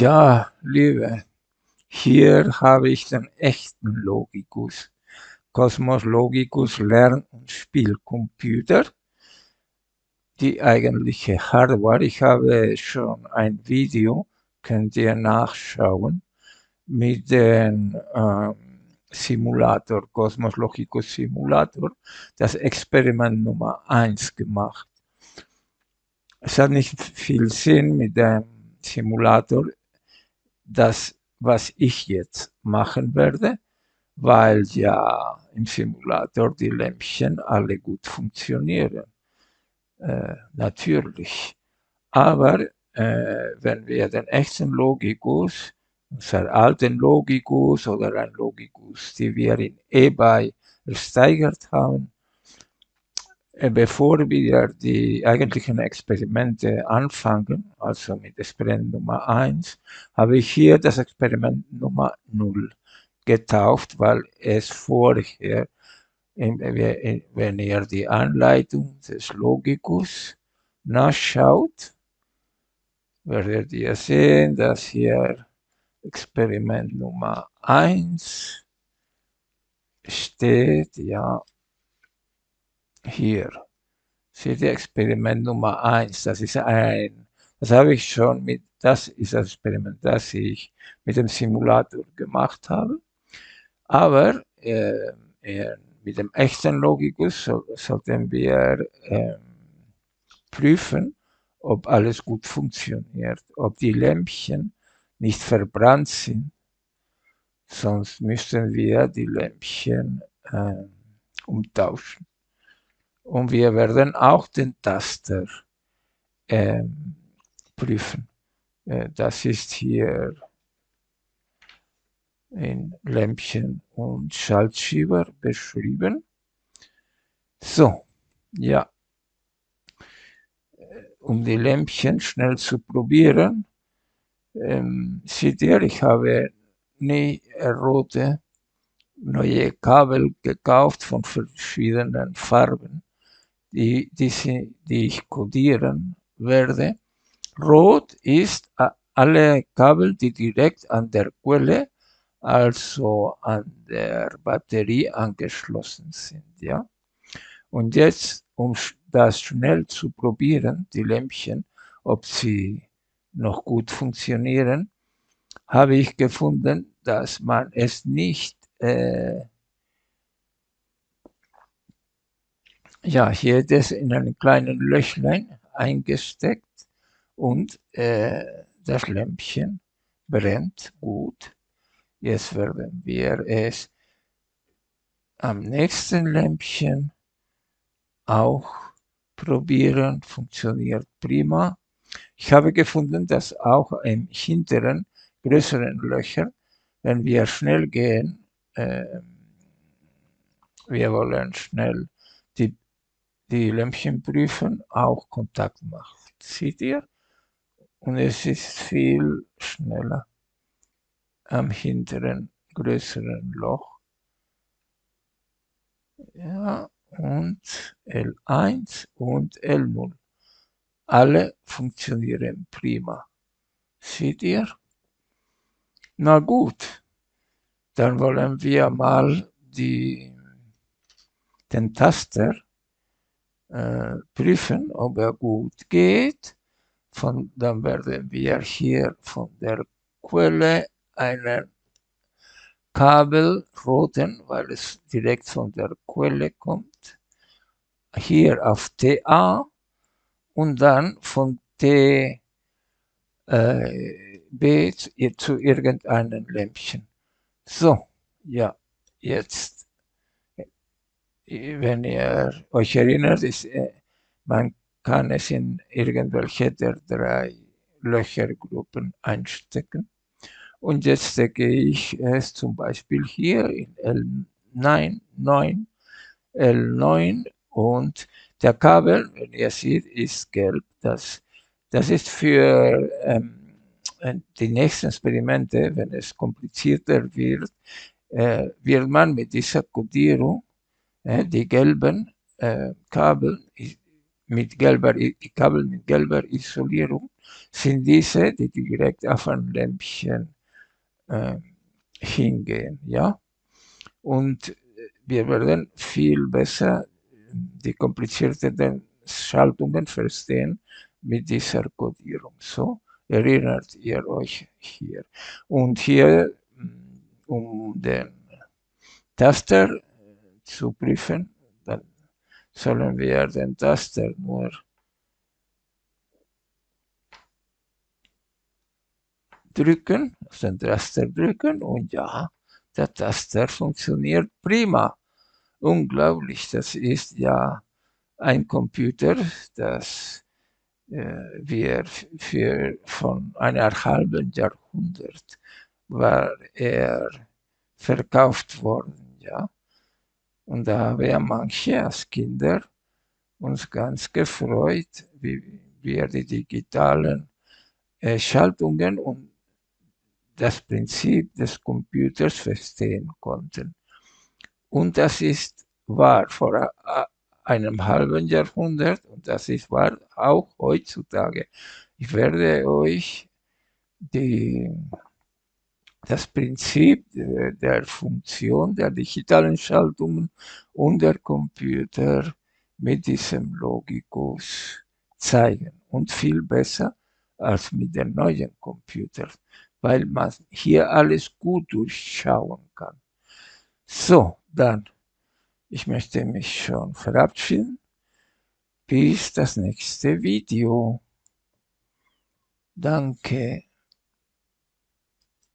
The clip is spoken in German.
Ja, Liebe, hier habe ich den echten Logicus. Cosmos Logicus Lern- und Spielcomputer. Die eigentliche Hardware. Ich habe schon ein Video, könnt ihr nachschauen, mit dem ähm, Simulator, Cosmos Logicus Simulator, das Experiment Nummer 1 gemacht. Es hat nicht viel Sinn mit dem Simulator, das, was ich jetzt machen werde, weil ja im Simulator die Lämpchen alle gut funktionieren. Äh, natürlich. Aber äh, wenn wir den echten Logikus, unseren alten Logikus oder ein Logikus, die wir in eBay ersteigert haben, bevor wir die eigentlichen Experimente anfangen, also mit Experiment Nummer 1, habe ich hier das Experiment Nummer 0 getauft, weil es vorher, wenn ihr die Anleitung des Logikus nachschaut, werdet ihr sehen, dass hier Experiment Nummer 1 steht, ja, hier. Seht ihr Experiment Nummer 1, das ist ein, das habe ich schon mit, das ist das Experiment, das ich mit dem Simulator gemacht habe. Aber äh, äh, mit dem echten Logikus so, sollten wir äh, prüfen, ob alles gut funktioniert, ob die Lämpchen nicht verbrannt sind. Sonst müssten wir die Lämpchen äh, umtauschen. Und wir werden auch den Taster äh, prüfen. Äh, das ist hier in Lämpchen und Schaltschieber beschrieben. So, ja. Um die Lämpchen schnell zu probieren, ähm, seht ihr, ich habe nie rote neue Kabel gekauft von verschiedenen Farben die, die, die ich codieren werde. Rot ist alle Kabel, die direkt an der Quelle, also an der Batterie angeschlossen sind. Ja? Und jetzt, um das schnell zu probieren, die Lämpchen, ob sie noch gut funktionieren, habe ich gefunden, dass man es nicht äh, Ja, hier es in einem kleinen Löchlein eingesteckt und äh, das Lämpchen brennt gut. Jetzt werden wir es am nächsten Lämpchen auch probieren. Funktioniert prima. Ich habe gefunden, dass auch im hinteren größeren Löcher, wenn wir schnell gehen, äh, wir wollen schnell die die Lämpchen prüfen, auch Kontakt macht. Seht ihr? Und es ist viel schneller am hinteren größeren Loch. Ja, und L1 und L0. Alle funktionieren prima. Seht ihr? Na gut, dann wollen wir mal die, den Taster äh, prüfen, ob er gut geht. Von, dann werden wir hier von der Quelle einen Kabel roten, weil es direkt von der Quelle kommt, hier auf TA und dann von TB äh, zu irgendeinem Lämpchen. So, ja, jetzt wenn ihr euch erinnert, ist, äh, man kann es in irgendwelche der drei Löchergruppen einstecken. Und jetzt stecke ich es zum Beispiel hier in L9, 9, L9 und der Kabel, wenn ihr seht, ist gelb. Das, das ist für ähm, die nächsten Experimente, wenn es komplizierter wird, äh, wird man mit dieser Codierung die gelben äh, Kabel mit gelber, Kabel mit gelber Isolierung sind diese, die direkt auf ein Lämpchen äh, hingehen. Ja? Und wir werden viel besser die komplizierten Schaltungen verstehen mit dieser Codierung. So erinnert ihr euch hier. Und hier, um den Taster zu prüfen, dann sollen wir den Taster nur drücken, auf den Taster drücken und ja, der Taster funktioniert prima. Unglaublich, das ist ja ein Computer, das äh, wir für von einer halben Jahrhundert war er verkauft worden, ja. Und da haben wir manche als Kinder uns ganz gefreut, wie wir die digitalen äh, Schaltungen und das Prinzip des Computers verstehen konnten. Und das ist wahr vor einem halben Jahrhundert und das ist wahr auch heutzutage. Ich werde euch die, das Prinzip der Funktion der digitalen Schaltungen und der Computer mit diesem Logikus zeigen und viel besser als mit den neuen Computern, weil man hier alles gut durchschauen kann. So, dann, ich möchte mich schon verabschieden. Bis das nächste Video. Danke.